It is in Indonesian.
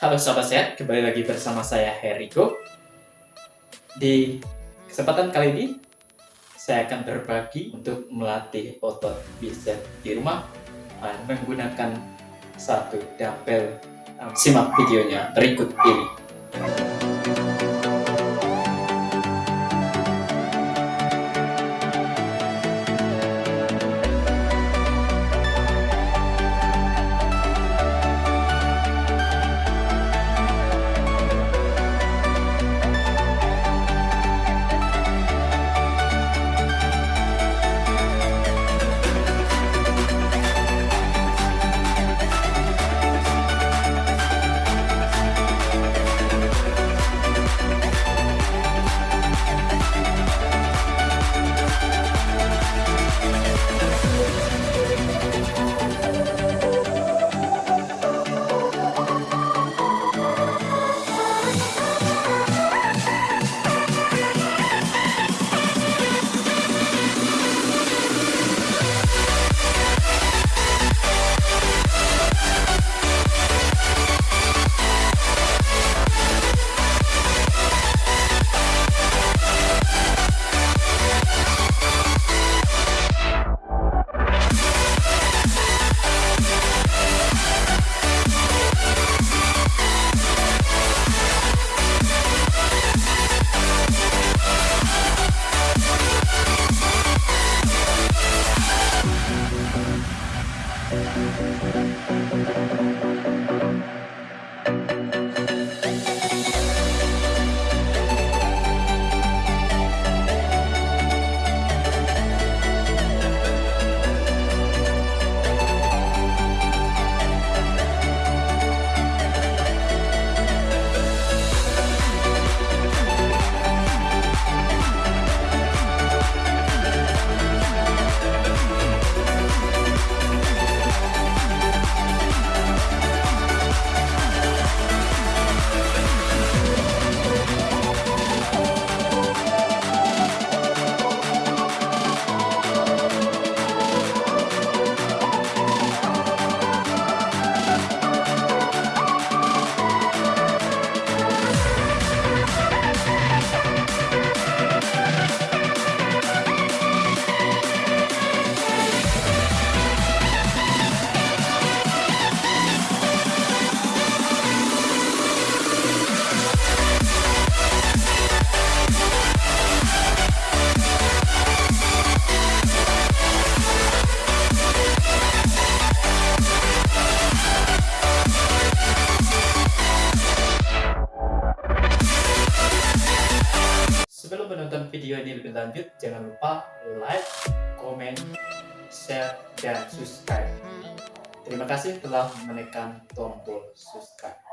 Halo sahabat sehat, kembali lagi bersama saya Heriko. Di kesempatan kali ini, saya akan berbagi untuk melatih otot bicep di rumah uh, menggunakan satu dumbbell. Uh, simak videonya berikut ini. Video ini lebih lanjut, jangan lupa like, komen, share, dan subscribe. Terima kasih telah menekan tombol subscribe.